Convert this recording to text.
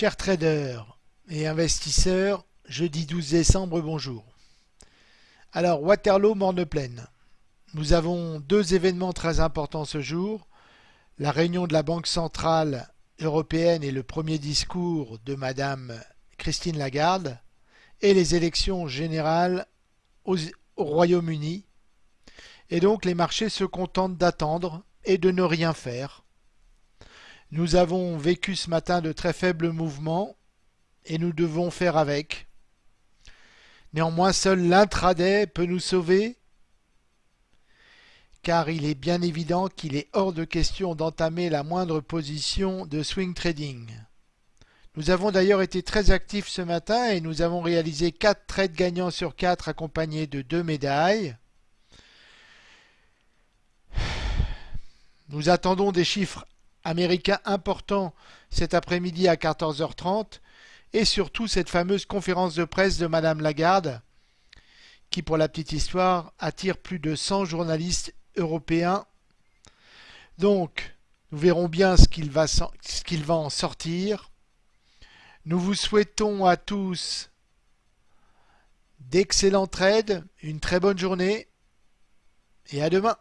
Chers traders et investisseurs, jeudi 12 décembre, bonjour. Alors, Waterloo, Morne-Plaine. Nous avons deux événements très importants ce jour. La réunion de la Banque Centrale Européenne et le premier discours de Madame Christine Lagarde et les élections générales au Royaume-Uni. Et donc les marchés se contentent d'attendre et de ne rien faire. Nous avons vécu ce matin de très faibles mouvements et nous devons faire avec. Néanmoins, seul l'intraday peut nous sauver car il est bien évident qu'il est hors de question d'entamer la moindre position de swing trading. Nous avons d'ailleurs été très actifs ce matin et nous avons réalisé 4 trades gagnants sur 4 accompagnés de 2 médailles. Nous attendons des chiffres américain important cet après-midi à 14h30 et surtout cette fameuse conférence de presse de Madame Lagarde qui, pour la petite histoire, attire plus de 100 journalistes européens. Donc, nous verrons bien ce qu'il va, en sortir. Nous vous souhaitons à tous d'excellents trades, une très bonne journée et à demain.